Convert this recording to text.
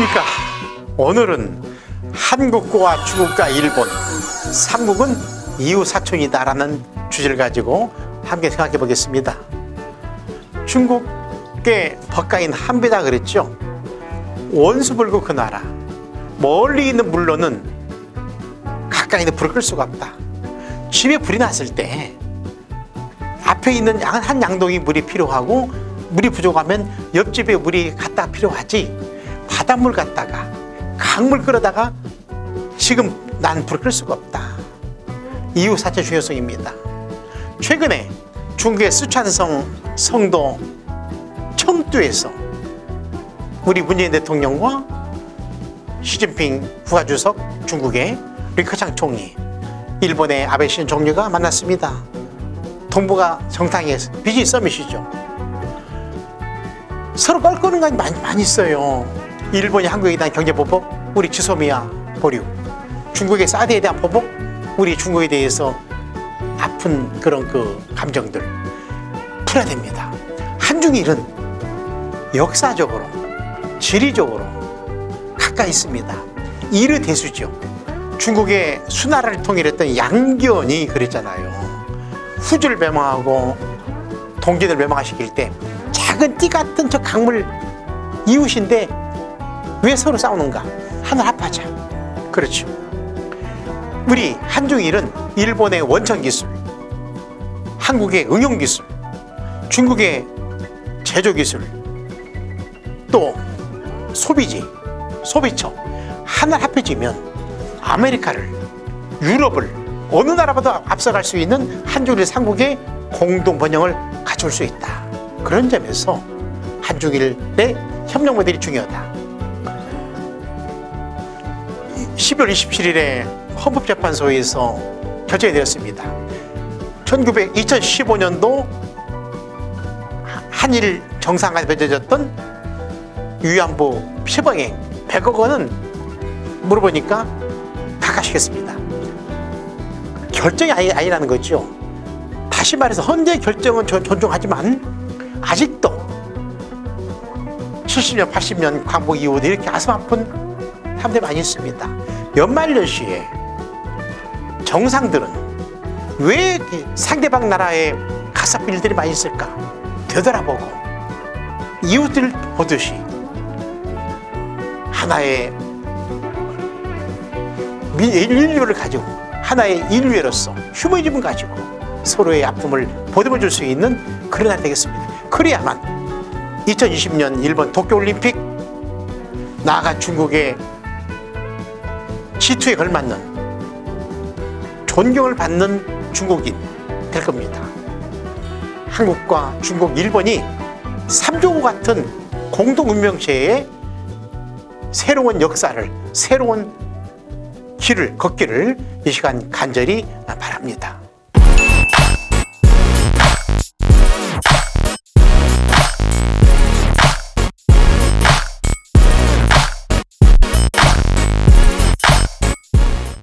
안녕하십니까? 오늘은 한국과 중국과 일본 삼국은 이웃 사촌이다 라는 주제를 가지고 함께 생각해 보겠습니다. 중국의 법가인 한비다 그랬죠? 원수불고 그 나라. 멀리 있는 물로는 가까이는 불을 끌 수가 없다. 집에 불이 났을 때 앞에 있는 양- 한 양동이 물이 필요하고 물이 부족하면 옆집에 물이 갖다 필요하지 바닷물 갖다가 강물 끌어다가 지금 난 불을 끌 수가 없다. 이웃사촌 중요성입니다. 최근에 중국의 쓰촨성 성도 청두에서 우리 문재인 대통령과 시진핑 국가주석 중국의 리커창 총리 일본의 아베 신 총리가 만났습니다. 동북아 정상에서 비즈니스 서밋이죠. 서로 껄끄는 건 많이, 많이 있어요 일본이 한국에 대한 경제 보복 우리 지소미아 보류. 중국의 사드에 대한 보복 우리 중국에 대해서 아픈 그런 그 감정들 풀어야 됩니다. 한중일은 역사적으로 지리적으로 가까이 있습니다. 이르 대수죠 중국의 수나라를 통일했던 양견이 그랬잖아요. 후주를 멸망하고 동진을 멸망시킬 때 작은 띠 같은 저 강물 이웃인데 왜 서로 싸우는가? 하늘 합하자. 그렇죠. 우리 한중일은 일본의 원천 기술 한국의 응용 기술 중국의 제조 기술 또 소비지 소비처 하나 합해지면 아메리카를 유럽을 어느 나라보다 앞서갈 수 있는 한중일 삼국의 공동 번영을 갖출 수 있다. 그런 점에서 한중일의 협력 모델이 중요하다 12월 27일에 헌법재판소에서 결정이 되었습니다. 1900, 2015년도 한일 정상간에 맺어졌던 위안부 피방행 100억 원은 물어보니까 깎아시겠습니다. 결정이 아니, 아니라는 거죠. 다시 말해서 헌재 결정은 저- 존중하지만 아직도 70년 80년 광복 이후에 이렇게 가슴 아픈 사람들이 많이 있습니다. 연말연시에 정상들은 왜 상대방 나라에 가사프 일들이 많이 있을까 되돌아보고 이웃들 보듯이 하나의 미- 인류를 가지고 하나의 인류로서 휴머니즘을 가지고 서로의 아픔을 보듬어 줄 수 있는 그런 날이 되겠습니다. 그래야만 2020년 일본 도쿄올림픽 나아가 중국의 G2에 걸맞는 존경을 받는 중국인 될 겁니다. 한국과 중국, 일본이 삼조구 같은 공동운명체의 새로운 역사를 새로운 길을 걷기를 이 시간 간절히 바랍니다